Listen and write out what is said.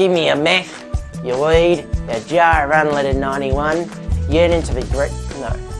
Give me your meth, your weed, your jar of unleaded 91, Yearning to be great... No.